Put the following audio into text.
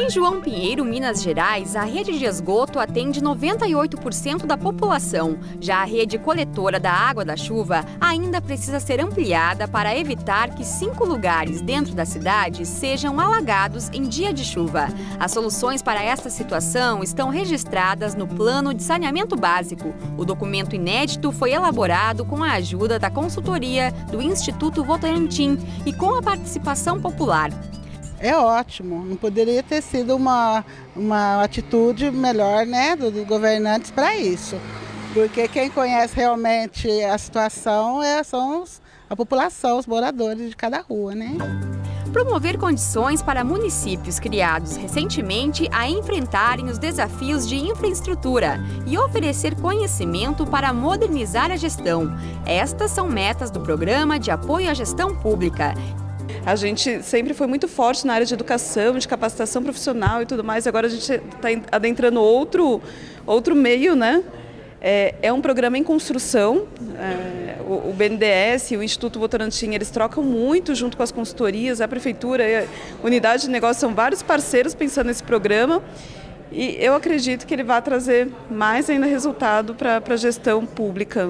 Em João Pinheiro, Minas Gerais, a rede de esgoto atende 98% da população. Já a rede coletora da água da chuva ainda precisa ser ampliada para evitar que cinco lugares dentro da cidade sejam alagados em dia de chuva. As soluções para esta situação estão registradas no Plano de Saneamento Básico. O documento inédito foi elaborado com a ajuda da consultoria do Instituto Votorantim e com a participação popular é ótimo. Não poderia ter sido uma, uma atitude melhor né, dos do governantes para isso. Porque quem conhece realmente a situação é, são os, a população, os moradores de cada rua. Né? Promover condições para municípios criados recentemente a enfrentarem os desafios de infraestrutura e oferecer conhecimento para modernizar a gestão. Estas são metas do Programa de Apoio à Gestão Pública a gente sempre foi muito forte na área de educação, de capacitação profissional e tudo mais. Agora a gente está adentrando outro, outro meio, né? É, é um programa em construção. É, o, o, BNDES e o Instituto Votorantim, eles trocam muito junto com as consultorias, a prefeitura, a unidade de negócio, são vários parceiros pensando nesse programa. E eu acredito que ele vai trazer mais ainda resultado para a gestão pública.